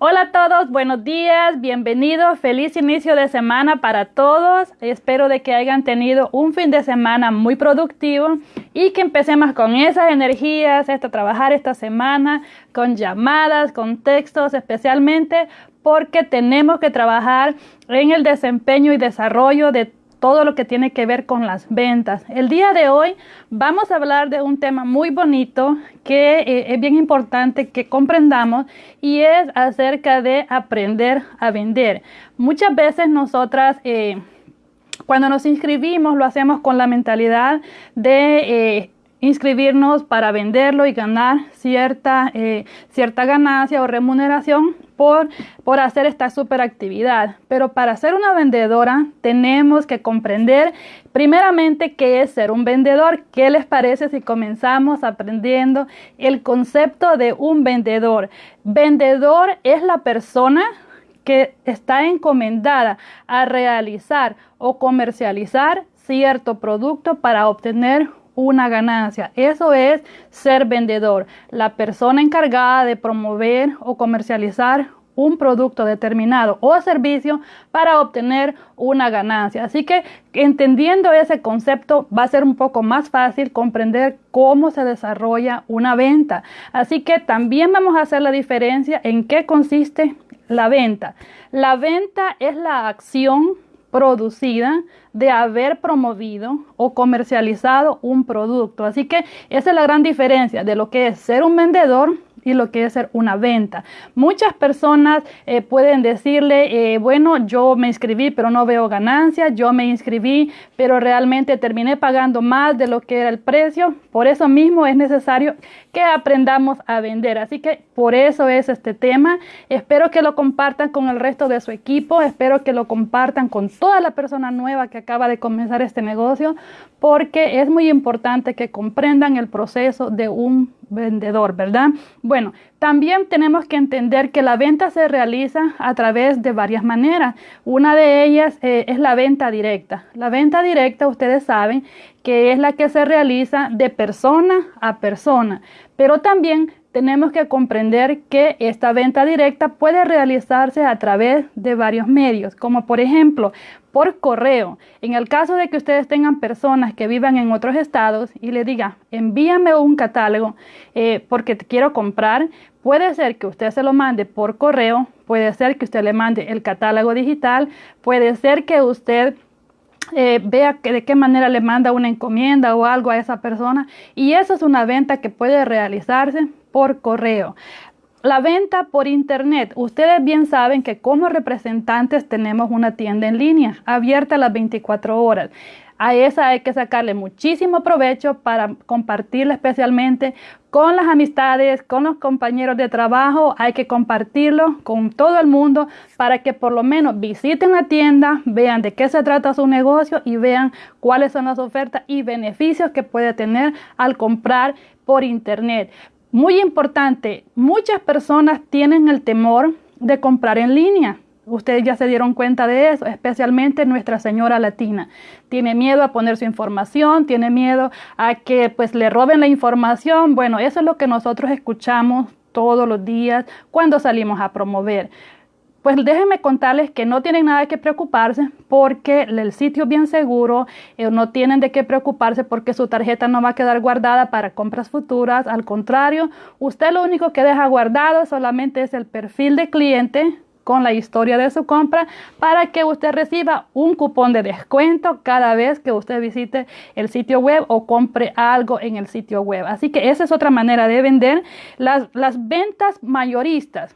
Hola a todos, buenos días, bienvenidos, feliz inicio de semana para todos. Espero de que hayan tenido un fin de semana muy productivo y que empecemos con esas energías, a trabajar esta semana, con llamadas, con textos, especialmente porque tenemos que trabajar en el desempeño y desarrollo de todo lo que tiene que ver con las ventas. El día de hoy vamos a hablar de un tema muy bonito que eh, es bien importante que comprendamos y es acerca de aprender a vender. Muchas veces nosotras... Eh, cuando nos inscribimos lo hacemos con la mentalidad de eh, inscribirnos para venderlo y ganar cierta, cierta ganancia o remuneración por, por hacer esta super actividad. Pero para ser una vendedora tenemos que comprender primeramente qué es ser un vendedor. ¿Qué les parece si comenzamos aprendiendo el concepto de un vendedor? Vendedor es la persona que está encomendada a realizar o comercializar cierto producto para obtener una ganancia. Eso es ser vendedor, la persona encargada de promover o comercializar un producto determinado o servicio para obtener una ganancia. Así que entendiendo ese concepto va a ser un poco más fácil comprender cómo se desarrolla una venta. Así que también vamos a hacer la diferencia en qué consiste la venta. La venta es la acción producida de haber promovido o comercializado un producto. Así que esa es la gran diferencia de lo que es ser un vendedor y lo que es ser una venta. Muchas personas eh, pueden decirle, eh, bueno, yo me inscribí pero no veo ganancias, yo me inscribí pero realmente terminé pagando más de lo que era el precio. Por eso mismo es necesario que aprendamos a vender. Así que por eso es este tema. Espero que lo compartan con el resto de su equipo, espero que lo compartan con toda la persona nueva que acaba de comenzar este negocio, porque es muy importante que comprendan el proceso de un vendedor, ¿verdad? Bueno, también tenemos que entender que la venta se realiza a través de varias maneras. Una de ellas eh, es la venta directa. La venta directa, ustedes saben que es la que se realiza de persona a persona, pero también tenemos que comprender que esta venta directa puede realizarse a través de varios medios, como por ejemplo por correo. En el caso de que ustedes tengan personas que vivan en otros estados y le diga, envíame un catálogo eh, porque te quiero comprar, puede ser que usted se lo mande por correo, puede ser que usted le mande el catálogo digital, puede ser que usted eh, vea que de qué manera le manda una encomienda o algo a esa persona y eso es una venta que puede realizarse por correo. La venta por internet. Ustedes bien saben que como representantes tenemos una tienda en línea abierta las 24 horas. A esa hay que sacarle muchísimo provecho para compartirla especialmente con las amistades, con los compañeros de trabajo. Hay que compartirlo con todo el mundo para que por lo menos visiten la tienda, vean de qué se trata su negocio y vean cuáles son las ofertas y beneficios que puede tener al comprar por internet. Muy importante, muchas personas tienen el temor de comprar en línea. Ustedes ya se dieron cuenta de eso, especialmente Nuestra Señora Latina. Tiene miedo a poner su información, tiene miedo a que pues le roben la información. Bueno, eso es lo que nosotros escuchamos todos los días cuando salimos a promover. Pues déjenme contarles que no tienen nada que preocuparse porque el sitio es bien seguro, eh, no tienen de qué preocuparse porque su tarjeta no va a quedar guardada para compras futuras. Al contrario, usted lo único que deja guardado solamente es el perfil de cliente con la historia de su compra para que usted reciba un cupón de descuento cada vez que usted visite el sitio web o compre algo en el sitio web. Así que esa es otra manera de vender las, las ventas mayoristas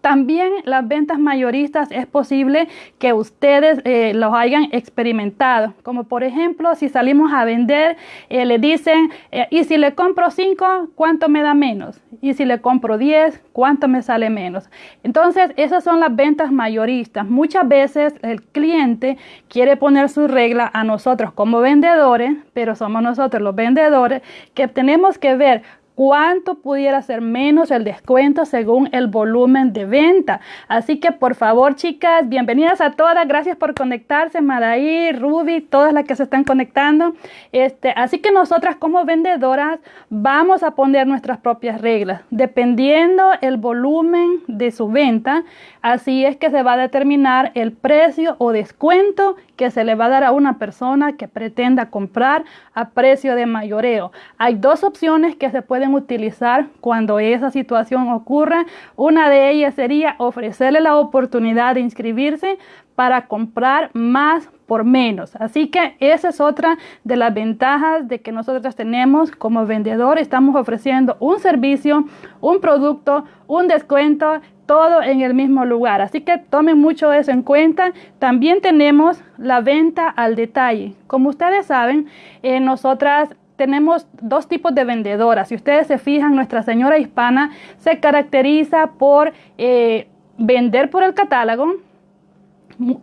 también las ventas mayoristas es posible que ustedes eh, los hayan experimentado. Como por ejemplo, si salimos a vender, eh, le dicen, eh, y si le compro 5, ¿cuánto me da menos? Y si le compro 10, ¿cuánto me sale menos? Entonces, esas son las ventas mayoristas. Muchas veces el cliente quiere poner su regla a nosotros como vendedores, pero somos nosotros los vendedores que tenemos que ver cuánto pudiera ser menos el descuento según el volumen de venta. Así que por favor, chicas, bienvenidas a todas. Gracias por conectarse, Madaí, Ruby, todas las que se están conectando. Este, así que nosotras como vendedoras vamos a poner nuestras propias reglas. Dependiendo el volumen de su venta, así es que se va a determinar el precio o descuento que se le va a dar a una persona que pretenda comprar a precio de mayoreo. Hay dos opciones que se pueden utilizar cuando esa situación ocurra. Una de ellas sería ofrecerle la oportunidad de inscribirse para comprar más por menos. Así que esa es otra de las ventajas de que nosotros tenemos como vendedor. Estamos ofreciendo un servicio, un producto, un descuento todo en el mismo lugar. Así que tomen mucho eso en cuenta. También tenemos la venta al detalle. Como ustedes saben, eh, nosotras tenemos dos tipos de vendedoras. Si ustedes se fijan, nuestra señora hispana se caracteriza por eh, vender por el catálogo,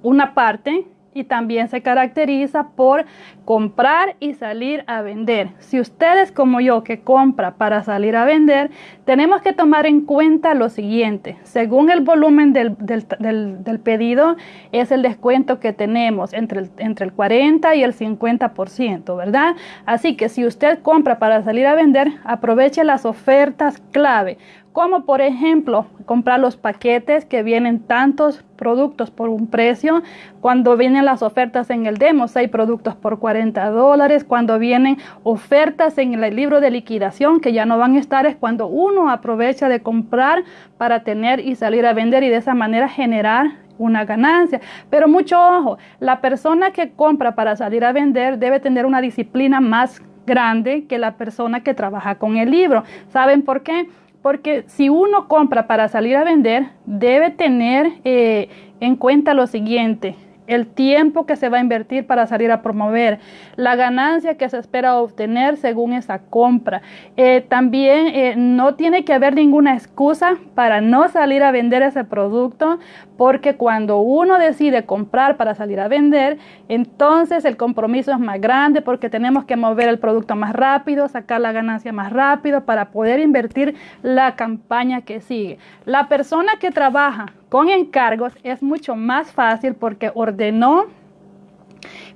una parte, y también se caracteriza por comprar y salir a vender. Si ustedes como yo que compra para salir a vender, tenemos que tomar en cuenta lo siguiente. Según el volumen del, pedido, es el descuento que tenemos entre el, entre el 40 y el 50%, ¿verdad? Así que si usted compra para salir a vender, aproveche las ofertas clave como por ejemplo comprar los paquetes que vienen tantos productos por un precio, cuando vienen las ofertas en el demo, hay productos por 40 dólares, cuando vienen ofertas en el libro de liquidación que ya no van a estar, es cuando uno aprovecha de comprar para tener y salir a vender y de esa manera generar una ganancia. Pero mucho ojo, la persona que compra para salir a vender debe tener una disciplina más grande que la persona que trabaja con el libro. ¿Saben por qué? Porque si uno compra para salir a vender, debe tener eh, en cuenta lo siguiente el tiempo que se va a invertir para salir a promover, la ganancia que se espera obtener según esa compra. Eh, también eh, no tiene que haber ninguna excusa para no salir a vender ese producto, porque cuando uno decide comprar para salir a vender, entonces el compromiso es más grande porque tenemos que mover el producto más rápido, sacar la ganancia más rápido para poder invertir la campaña que sigue. La persona que trabaja con encargos es mucho más fácil porque ordenó,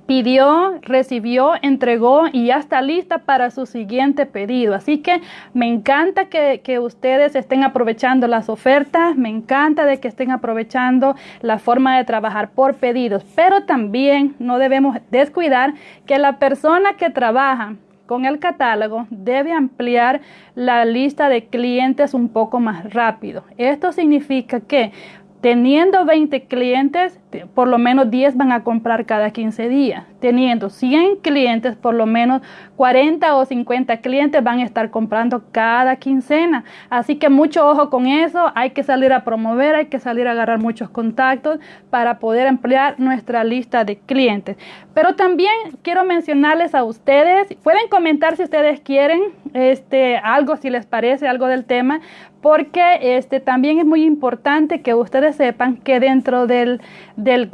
pidió, recibió, entregó y ya está lista para su siguiente pedido. Así que me encanta que, que, ustedes estén aprovechando las ofertas, me encanta de que estén aprovechando la forma de trabajar por pedidos, pero también no debemos descuidar que la persona que trabaja con el catálogo debe ampliar la lista de clientes un poco más rápido. Esto significa que Teniendo 20 clientes, por lo menos 10 van a comprar cada 15 días. Teniendo 100 clientes, por lo menos 40 o 50 clientes van a estar comprando cada quincena. Así que mucho ojo con eso. Hay que salir a promover, hay que salir a agarrar muchos contactos para poder ampliar nuestra lista de clientes. Pero también quiero mencionarles a ustedes, pueden comentar si ustedes quieren este, algo, si les parece algo del tema, porque este, también es muy importante que ustedes sepan que dentro del,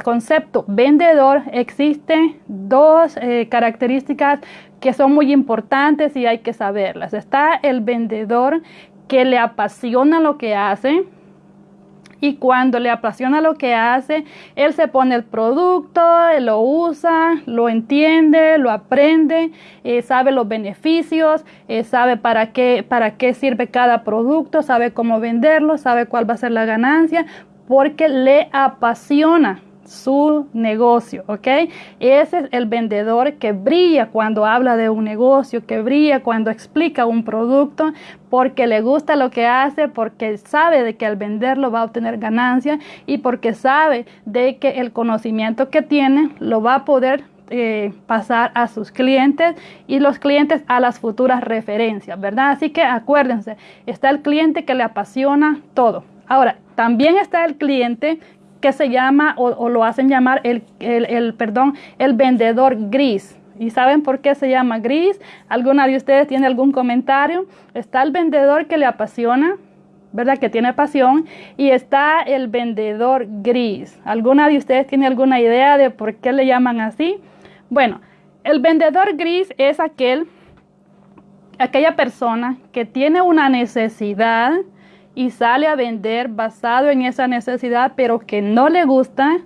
concepto vendedor existen dos eh, características que son muy importantes y hay que saberlas. Está el vendedor que le apasiona lo que hace, y cuando le apasiona lo que hace, él se pone el producto, lo usa, lo entiende, lo aprende, eh, sabe los beneficios, eh, sabe para qué, para qué sirve cada producto, sabe cómo venderlo, sabe cuál va a ser la ganancia, porque le apasiona su negocio, ¿ok? Ese es el vendedor que brilla cuando habla de un negocio, que brilla cuando explica un producto, porque le gusta lo que hace, porque sabe de que al venderlo va a obtener ganancia y porque sabe de que el conocimiento que tiene lo va a poder eh, pasar a sus clientes y los clientes a las futuras referencias, ¿verdad? Así que acuérdense, está el cliente que le apasiona todo. Ahora, también está el cliente que se llama o, lo hacen llamar el, el, perdón, el vendedor gris. ¿Y saben por qué se llama gris? ¿Alguna de ustedes tiene algún comentario? Está el vendedor que le apasiona, ¿verdad? Que tiene pasión. Y está el vendedor gris. ¿Alguna de ustedes tiene alguna idea de por qué le llaman así? Bueno, el vendedor gris es aquel aquella persona que tiene una necesidad y sale a vender basado en esa necesidad, pero que no le gusta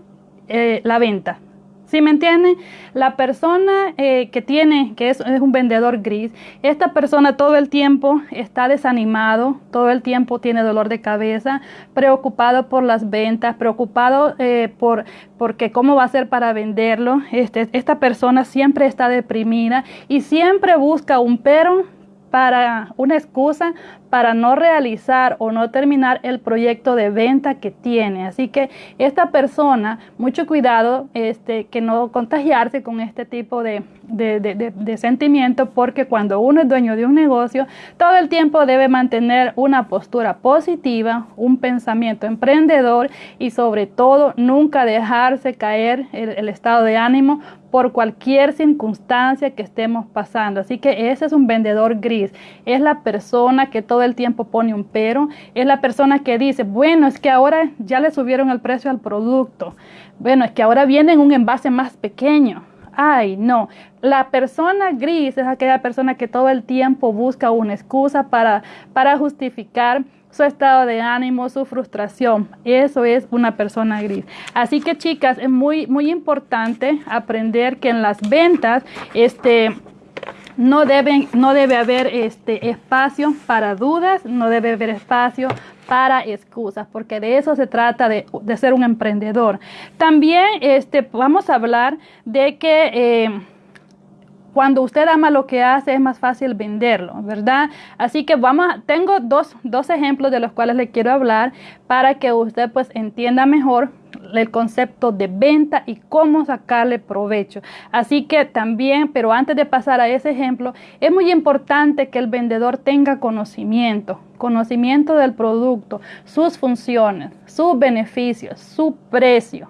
eh, la venta. ¿Sí me entienden? La persona eh, que tiene, que es, un vendedor gris, esta persona todo el tiempo está desanimado, todo el tiempo tiene dolor de cabeza, preocupado por las ventas, preocupado eh, por porque cómo va a ser para venderlo. Este, esta persona siempre está deprimida y siempre busca un pero para una excusa para no realizar o no terminar el proyecto de venta que tiene. Así que esta persona, mucho cuidado este, que no contagiarse con este tipo de, de, de, sentimiento, porque cuando uno es dueño de un negocio, todo el tiempo debe mantener una postura positiva, un pensamiento emprendedor y sobre todo nunca dejarse caer el estado de ánimo por cualquier circunstancia que estemos pasando. Así que ese es un vendedor gris. Es la persona que todo todo el tiempo pone un pero, es la persona que dice, bueno, es que ahora ya le subieron el precio al producto, bueno, es que ahora viene en un envase más pequeño. Ay, no. La persona gris es aquella persona que todo el tiempo busca una excusa para, para justificar su estado de ánimo, su frustración. Eso es una persona gris. Así que chicas, es muy, muy importante aprender que en las ventas, este, no, deben, no debe haber este espacio para dudas, no debe haber espacio para excusas, porque de eso se trata de, ser un emprendedor. También este, vamos a hablar de que eh, cuando usted ama lo que hace es más fácil venderlo, ¿verdad? Así que vamos, tengo dos, dos ejemplos de los cuales le quiero hablar para que usted pues entienda mejor el concepto de venta y cómo sacarle provecho. Así que también, pero antes de pasar a ese ejemplo, es muy importante que el vendedor tenga conocimiento, conocimiento del producto, sus funciones, sus beneficios, su precio,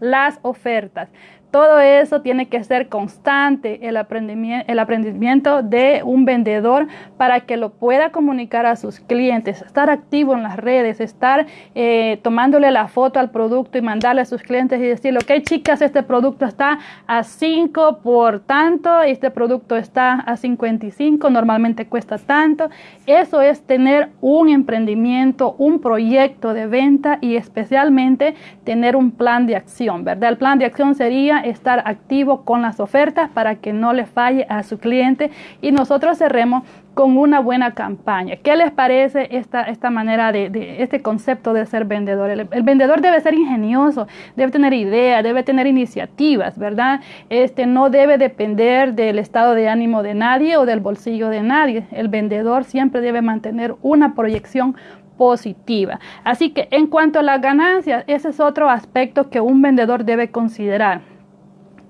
las ofertas. Todo eso tiene que ser constante, el aprendimiento, el de un vendedor para que lo pueda comunicar a sus clientes, estar activo en las redes, estar eh, tomándole la foto al producto y mandarle a sus clientes y decirle, ok chicas, este producto está a 5 por tanto, este producto está a 55, normalmente cuesta tanto. Eso es tener un emprendimiento, un proyecto de venta y especialmente tener un plan de acción, ¿verdad? El plan de acción sería estar activo con las ofertas para que no le falle a su cliente y nosotros cerremos con una buena campaña. ¿Qué les parece esta, esta manera de, este concepto de ser vendedor? El, vendedor debe ser ingenioso, debe tener ideas, debe tener iniciativas, ¿verdad? Este no debe depender del estado de ánimo de nadie o del bolsillo de nadie. El vendedor siempre debe mantener una proyección positiva. Así que en cuanto a las ganancias, ese es otro aspecto que un vendedor debe considerar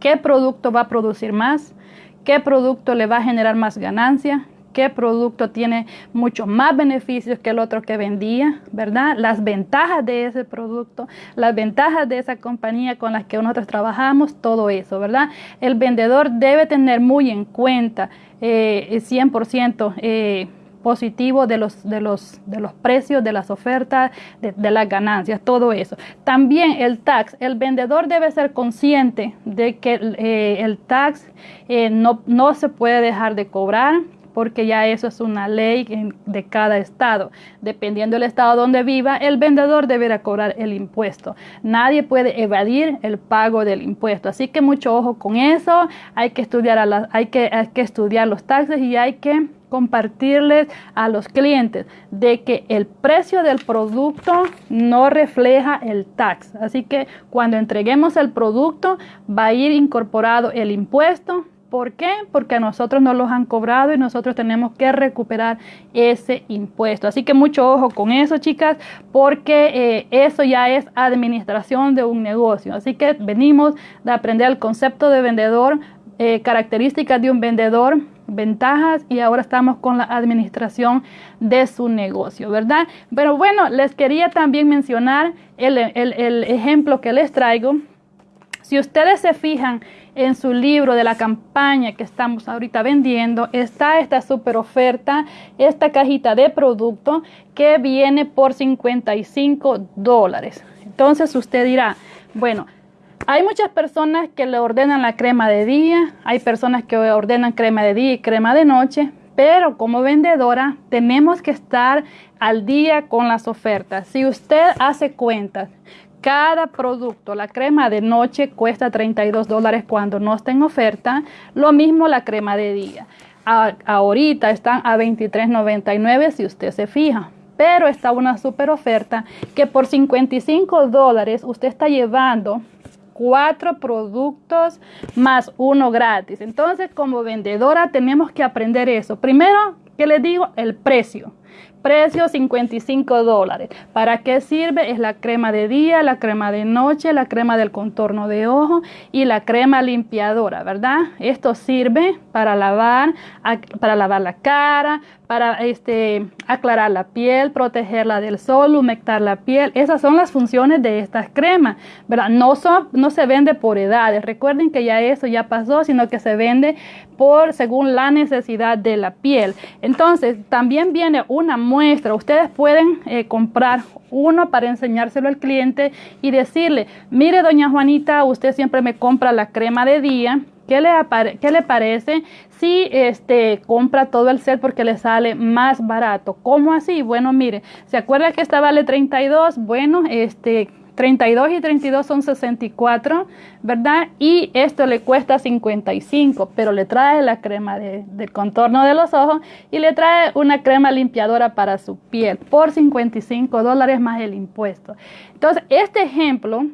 qué producto va a producir más, qué producto le va a generar más ganancia, qué producto tiene muchos más beneficios que el otro que vendía, ¿verdad? Las ventajas de ese producto, las ventajas de esa compañía con la que nosotros trabajamos, todo eso, ¿verdad? El vendedor debe tener muy en cuenta eh, 100% eh, positivo de los, de los, de los precios, de las ofertas, de, las ganancias, todo eso. También el tax, el vendedor debe ser consciente de que eh, el tax eh, no, no se puede dejar de cobrar, porque ya eso es una ley de cada estado. Dependiendo del estado donde viva, el vendedor deberá cobrar el impuesto. Nadie puede evadir el pago del impuesto. Así que mucho ojo con eso. Hay que estudiar, los taxes y hay que compartirles a los clientes de que el precio del producto no refleja el tax. Así que cuando entreguemos el producto va a ir incorporado el impuesto. ¿Por qué? Porque a nosotros nos los han cobrado y nosotros tenemos que recuperar ese impuesto. Así que mucho ojo con eso, chicas, porque eh, eso ya es administración de un negocio. Así que venimos de aprender el concepto de vendedor, eh, características de un vendedor, ventajas y ahora estamos con la administración de su negocio, ¿verdad? Pero bueno, les quería también mencionar el ejemplo que les traigo. Si ustedes se fijan en su libro de la campaña que estamos ahorita vendiendo, está esta super oferta, esta cajita de producto que viene por 55 dólares. Entonces usted dirá, bueno, hay muchas personas que le ordenan la crema de día, hay personas que ordenan crema de día y crema de noche, Pero como vendedora tenemos que estar al día con las ofertas. Si usted hace cuentas, cada producto, la crema de noche cuesta 32 dólares cuando no está en oferta, lo mismo la crema de día. ahorita están a 23.99 si usted se fija pero está una super oferta que por 55 dólares usted está llevando cuatro productos más uno gratis. Entonces, como vendedora tenemos que aprender eso. Primero, ¿qué les digo? El precio. Precio 55 dólares. ¿Para qué sirve? Es la crema de día, la crema de noche, la crema del contorno de ojo y la crema limpiadora, ¿verdad? Esto sirve para lavar, para lavar la cara, para este, aclarar la piel, protegerla del sol, humectar la piel. Esas son las funciones de estas cremas, ¿verdad? No, son, no se vende por edades. Recuerden que ya eso ya pasó, sino que se vende por según la necesidad de la piel. Entonces, también viene una muestra. Ustedes pueden eh, comprar uno para enseñárselo al cliente y decirle, mire doña Juanita, usted siempre me compra la crema de día ¿Qué le, ¿Qué le, parece si este, compra todo el set porque le sale más barato? ¿Cómo así? Bueno, mire, ¿se acuerda que esta vale 32? Bueno, este, 32 y 32 son 64, ¿verdad? Y esto le cuesta 55, pero le trae la crema de, de, contorno de los ojos y le trae una crema limpiadora para su piel por 55 dólares más el impuesto. Entonces, este ejemplo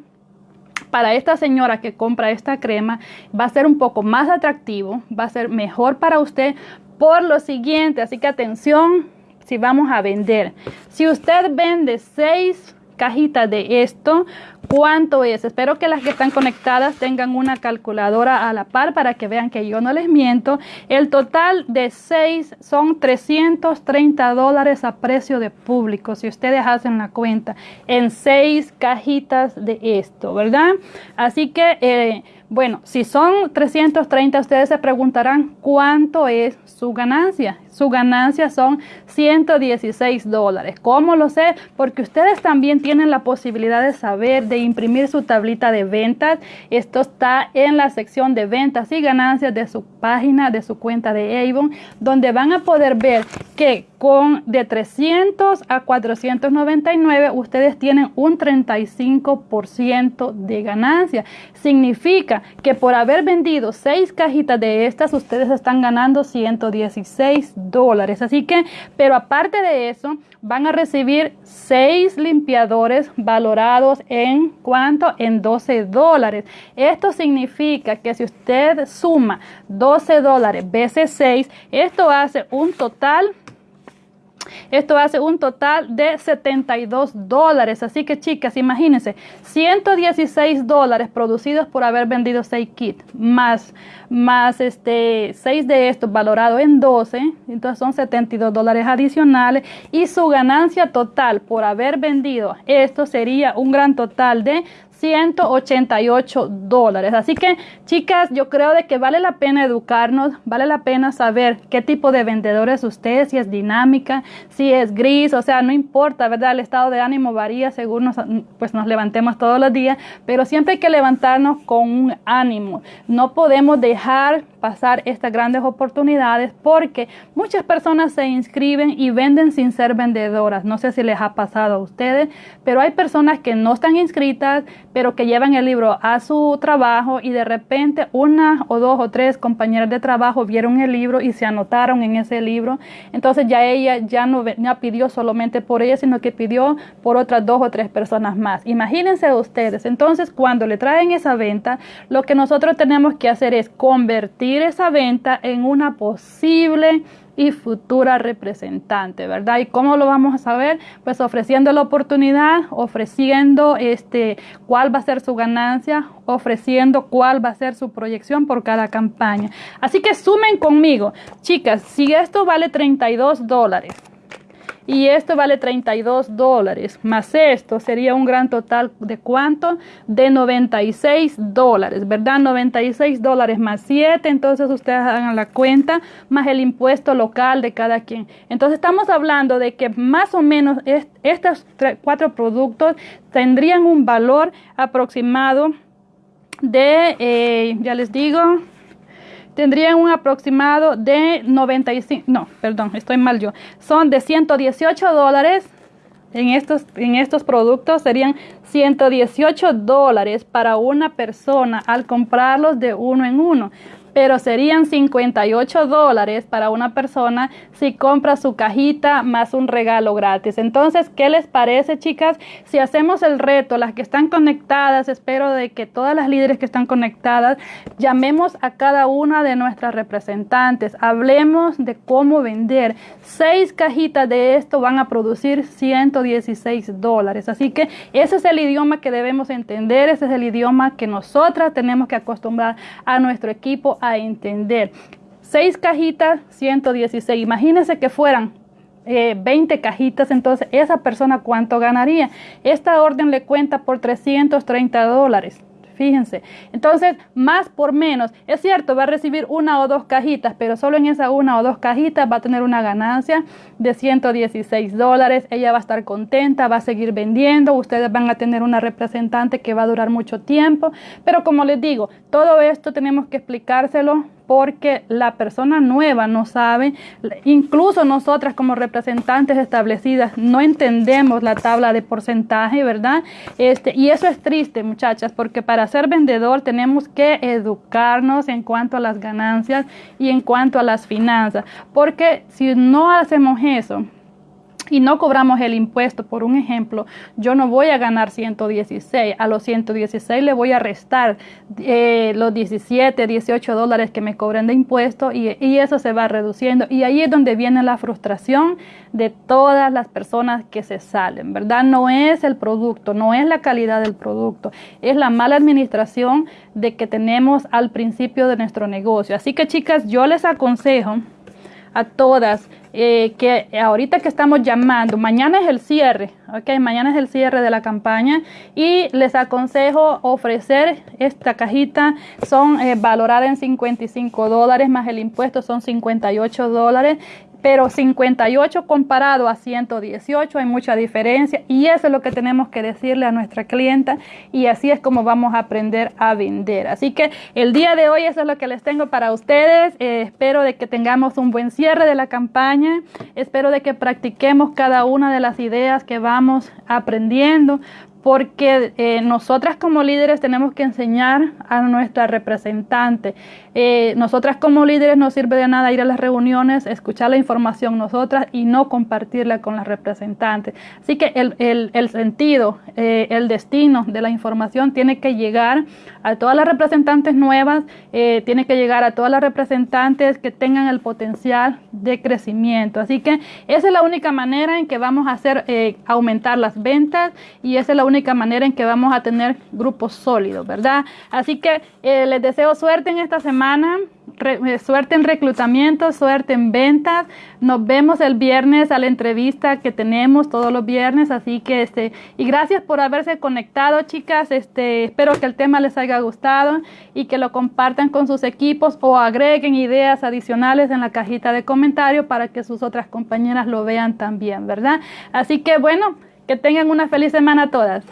para esta señora que compra esta crema va a ser un poco más atractivo, va a ser mejor para usted por lo siguiente. Así que atención si vamos a vender. Si usted vende seis cajitas de esto, ¿Cuánto es? Espero que las que están conectadas tengan una calculadora a la par para que vean que yo no les miento. El total de 6 son 330 dólares a precio de público, si ustedes hacen la cuenta, en 6 cajitas de esto, ¿verdad? Así que, eh, bueno, si son 330, ustedes se preguntarán cuánto es su ganancia. Su ganancia son 116 dólares. ¿Cómo lo sé? Porque ustedes también tienen la posibilidad de saber de imprimir su tablita de ventas. Esto está en la sección de ventas y ganancias de su página, de su cuenta de Avon, donde van a poder ver que con de 300 a 499 ustedes tienen un 35% de ganancia. Significa que por haber vendido 6 cajitas de estas, ustedes están ganando 116 dólares. Así que, pero aparte de eso, van a recibir 6 limpiadores valorados en cuánto? En 12 dólares. Esto significa que si usted suma 12 dólares veces 6, esto hace un total esto hace un total de 72 dólares. Así que chicas, imagínense, 116 dólares producidos por haber vendido 6 kits, más, más este, 6 de estos valorados en 12, entonces son 72 dólares adicionales. Y su ganancia total por haber vendido esto sería un gran total de 188 dólares. Así que, chicas, yo creo de que vale la pena educarnos, vale la pena saber qué tipo de vendedor es usted, si es dinámica, si es gris, o sea, no importa, ¿verdad? El estado de ánimo varía según nos, pues nos levantemos todos los días, pero siempre hay que levantarnos con un ánimo. No podemos dejar pasar estas grandes oportunidades porque muchas personas se inscriben y venden sin ser vendedoras. No sé si les ha pasado a ustedes, pero hay personas que no están inscritas, pero que llevan el libro a su trabajo y de repente una o dos o tres compañeras de trabajo vieron el libro y se anotaron en ese libro. Entonces ya ella ya no, ya pidió solamente por ella, sino que pidió por otras dos o tres personas más. Imagínense ustedes. Entonces cuando le traen esa venta, lo que nosotros tenemos que hacer es convertir esa venta en una posible y futura representante, ¿verdad? ¿Y cómo lo vamos a saber? Pues ofreciendo la oportunidad, ofreciendo este cuál va a ser su ganancia, ofreciendo cuál va a ser su proyección por cada campaña. Así que sumen conmigo, chicas, si esto vale 32 dólares, y esto vale 32 dólares, más esto sería un gran total de cuánto? De 96 dólares, ¿verdad? 96 dólares más 7, entonces ustedes hagan la cuenta, más el impuesto local de cada quien. Entonces estamos hablando de que más o menos estos cuatro productos tendrían un valor aproximado de, eh, ya les digo, tendrían un aproximado de 95, no, perdón, estoy mal yo, son de 118 dólares en estos, en estos productos serían 118 dólares para una persona al comprarlos de uno en uno pero serían 58 dólares para una persona si compra su cajita más un regalo gratis. Entonces, ¿qué les parece, chicas? Si hacemos el reto, las que están conectadas, espero de que todas las líderes que están conectadas, llamemos a cada una de nuestras representantes, hablemos de cómo vender. Seis cajitas de esto van a producir 116 dólares. Así que ese es el idioma que debemos entender, ese es el idioma que nosotras tenemos que acostumbrar a nuestro equipo a entender. Seis cajitas, 116. Imagínense que fueran 20 eh, cajitas, entonces esa persona cuánto ganaría. Esta orden le cuenta por 330 dólares. Fíjense. Entonces, más por menos. Es cierto, va a recibir una o dos cajitas, pero solo en esa una o dos cajitas va a tener una ganancia de 116 dólares. Ella va a estar contenta, va a seguir vendiendo. Ustedes van a tener una representante que va a durar mucho tiempo. Pero como les digo, todo esto tenemos que explicárselo porque la persona nueva no sabe, incluso nosotras como representantes establecidas no entendemos la tabla de porcentaje, ¿verdad? Este, y eso es triste, muchachas, porque para ser vendedor tenemos que educarnos en cuanto a las ganancias y en cuanto a las finanzas, porque si no hacemos eso, y no cobramos el impuesto, por un ejemplo, yo no voy a ganar 116, a los 116 le voy a restar eh, los 17, 18 dólares que me cobren de impuesto y, y, eso se va reduciendo. Y ahí es donde viene la frustración de todas las personas que se salen, ¿verdad? No es el producto, no es la calidad del producto, es la mala administración de que tenemos al principio de nuestro negocio. Así que chicas, yo les aconsejo a todas eh, que ahorita que estamos llamando, mañana es el cierre, ok, mañana es el cierre de la campaña y les aconsejo ofrecer esta cajita, son eh, valoradas en 55 dólares más el impuesto son 58 dólares pero 58 comparado a 118 hay mucha diferencia y eso es lo que tenemos que decirle a nuestra clienta y así es como vamos a aprender a vender. Así que el día de hoy eso es lo que les tengo para ustedes. Eh, espero de que tengamos un buen cierre de la campaña. Espero de que practiquemos cada una de las ideas que vamos aprendiendo porque eh, nosotras como líderes tenemos que enseñar a nuestra representante. Eh, nosotras como líderes no sirve de nada ir a las reuniones, escuchar la información nosotras y no compartirla con las representantes. Así que el, sentido, eh, el destino de la información tiene que llegar a todas las representantes nuevas, tiene que llegar a todas las representantes que tengan el potencial de crecimiento. Así que esa es la única manera en que vamos a hacer aumentar las ventas y esa es la única única manera en que vamos a tener grupos sólidos, ¿verdad? Así que eh, les deseo suerte en esta semana, eh, suerte en reclutamiento, suerte en ventas. Nos vemos el viernes a la entrevista que tenemos todos los viernes, así que este y gracias por haberse conectado, chicas. Este, espero que el tema les haya gustado y que lo compartan con sus equipos o agreguen ideas adicionales en la cajita de comentarios para que sus otras compañeras lo vean también, ¿verdad? Así que bueno, que tengan una feliz semana todas.